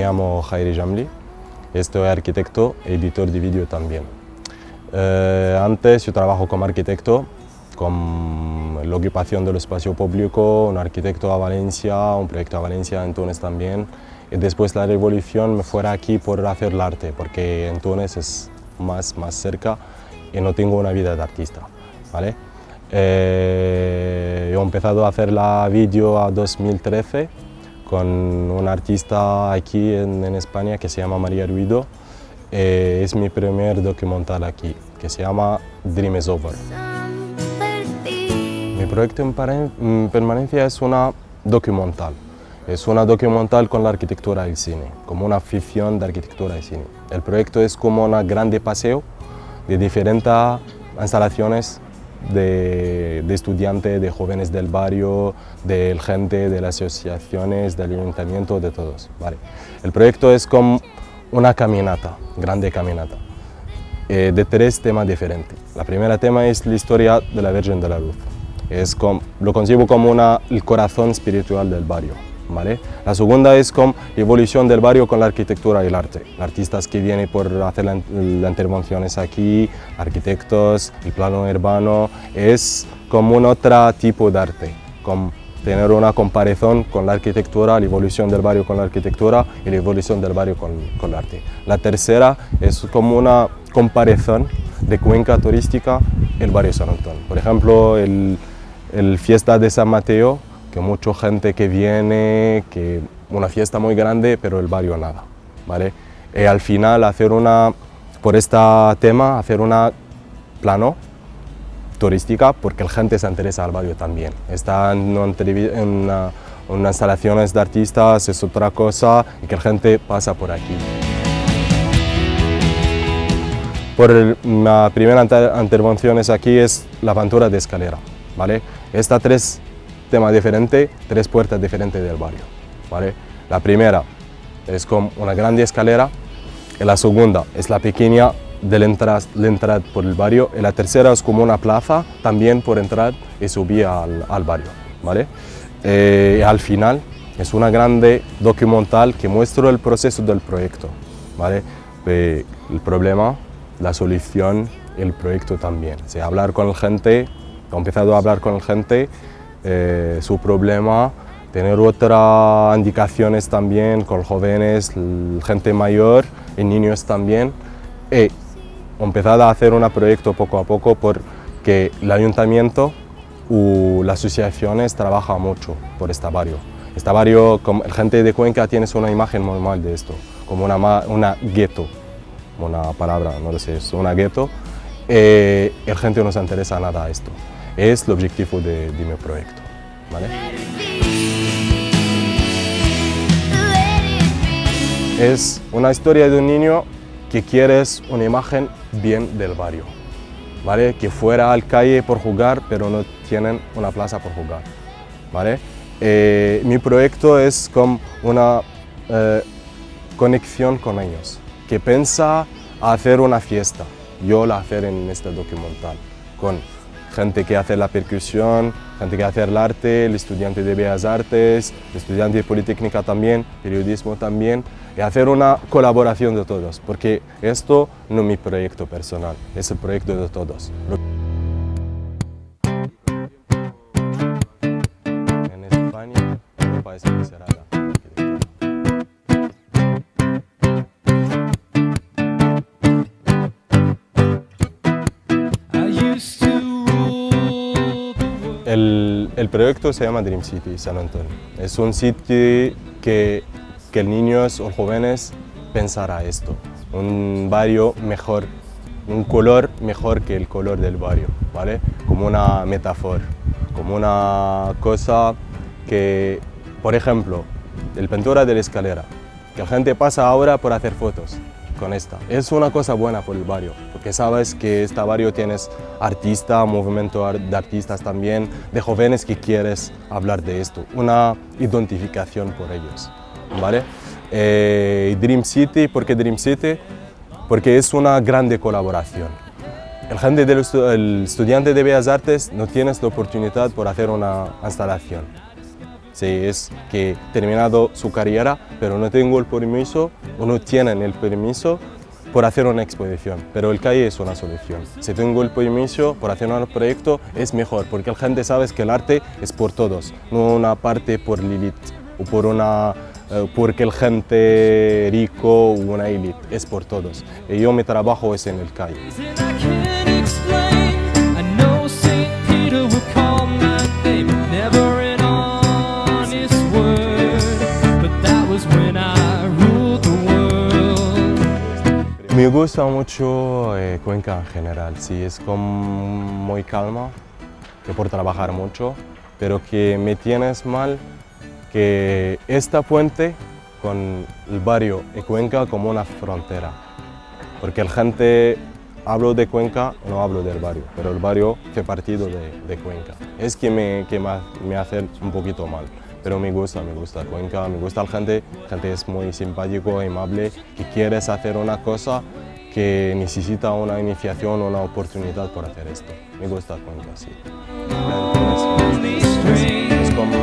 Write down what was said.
llamo Jairi Jamli, soy arquitecto editor de vídeo también. Eh, antes yo trabajo como arquitecto, con la ocupación del espacio público, un arquitecto a Valencia, un proyecto a Valencia en Túnez también. Y después de la revolución me fuera aquí por hacer el arte, porque en Túnez es más, más cerca y no tengo una vida de artista. ¿vale? Eh, he empezado a hacer la vídeo a 2013 con un artista aquí en, España que se llama María Ruido. Eh, es mi primer documental aquí, que se llama Dream is Over. Mi proyecto en permanencia es una documental. Es una documental con la arquitectura del cine, como una ficción de arquitectura del cine. El proyecto es como un grande paseo de diferentes instalaciones de, estudiantes, de jóvenes del barrio, de gente, de las asociaciones, del ayuntamiento, de todos. Vale. El proyecto es como una caminata, grande caminata, eh, de tres temas diferentes. La primera tema es la historia de la Virgen de la Luz. Es como, lo concibo como una, el corazón espiritual del barrio. La segunda es con la evolución del barrio con la arquitectura y el arte. Artistas que vienen por hacer las intervenciones aquí, arquitectos, el plano urbano, es como un otro tipo de arte, como tener una comparación con la arquitectura, la evolución del barrio con la arquitectura y la evolución del barrio con, con el arte. La tercera es como una comparación de cuenca turística el barrio San Antonio. Por ejemplo, el, el fiesta de San Mateo que mucha gente que viene, que una fiesta muy grande, pero el barrio nada, ¿vale? Y al final hacer una, por este tema, hacer una plano turística, porque la gente se interesa al barrio también. Está en, instalaciones de artistas, es otra cosa, y que la gente pasa por aquí. Por la primera intervención es aquí es la aventura de escalera, ¿vale? Estas tres tema diferente, tres puertas diferentes del barrio. ¿vale? La primera es como una grande escalera, y la segunda es la pequeña de la entrada, por el barrio, y la tercera es como una plaza también por entrar y subir al, al barrio. ¿vale? Eh, al final es una grande documental que muestra el proceso del proyecto. ¿vale? Eh, el problema, la solución, el proyecto también. O sea, hablar con la gente, he empezado a hablar con la gente eh, su problema, tener otras indicaciones también con jóvenes, gente mayor niños también. Y empezar a hacer un proyecto poco a poco porque el ayuntamiento o las asociaciones trabajan mucho por este barrio. Este barrio, como gente de Cuenca tiene una imagen normal de esto, como una, una gueto, una palabra, no lo sé, es una gueto. Eh, la gente no se interesa nada a esto es el objetivo de, mi proyecto. Es una historia de un niño que quiere una imagen bien del barrio, ¿vale? que fuera al calle por jugar, pero no tienen una plaza por jugar. ¿vale? Eh, mi proyecto es como una eh, conexión con ellos, que piensa hacer una fiesta, yo la hacer en este documental, con gente que hace la percusión, gente que hace el arte, el estudiante de Bellas Artes, el estudiante de Politécnica también, periodismo también, y hacer una colaboración de todos, porque esto no es mi proyecto personal, es el proyecto de todos. Proyecto se llama Dream City San Antonio. Es un sitio que, que niños o jóvenes pensará esto. Un barrio mejor, un color mejor que el color del barrio, ¿vale? Como una metáfora, como una cosa que, por ejemplo, el pintura de la escalera, que la gente pasa ahora por hacer fotos con esta. Es una cosa buena por el barrio, porque sabes que este barrio tienes artista, movimiento de artistas también, de jóvenes que quieres hablar de esto, una identificación por ellos. ¿vale? Eh, Dream City, ¿por qué Dream City? Porque es una grande colaboración. El, gente del el estudiante de Bellas Artes no tienes la oportunidad por hacer una instalación. Sí, es que terminado su carrera, pero no tengo el permiso o no tienen el permiso por hacer una exposición, pero el calle es una solución. Si tengo el permiso por hacer un proyecto es mejor, porque la gente sabe que el arte es por todos, no una parte por Lilith o por una eh, porque el gente rico o una élite, es por todos. Y yo mi trabajo es en el calle. Gusta mucho eh, Cuenca en general, sí, es como muy calma, que por trabajar mucho, pero que me tienes mal que esta puente con el barrio de Cuenca como una frontera, porque la gente hablo de Cuenca, no hablo del barrio, pero el barrio fue partido de, Cuenca. Es que me, que me hace un poquito mal pero me gusta, me gusta Cuenca, me gusta la gente, la gente es muy simpático, amable, que quieres hacer una cosa que necesita una iniciación, una oportunidad por hacer esto. Me gusta Cuenca, sí. Es, como...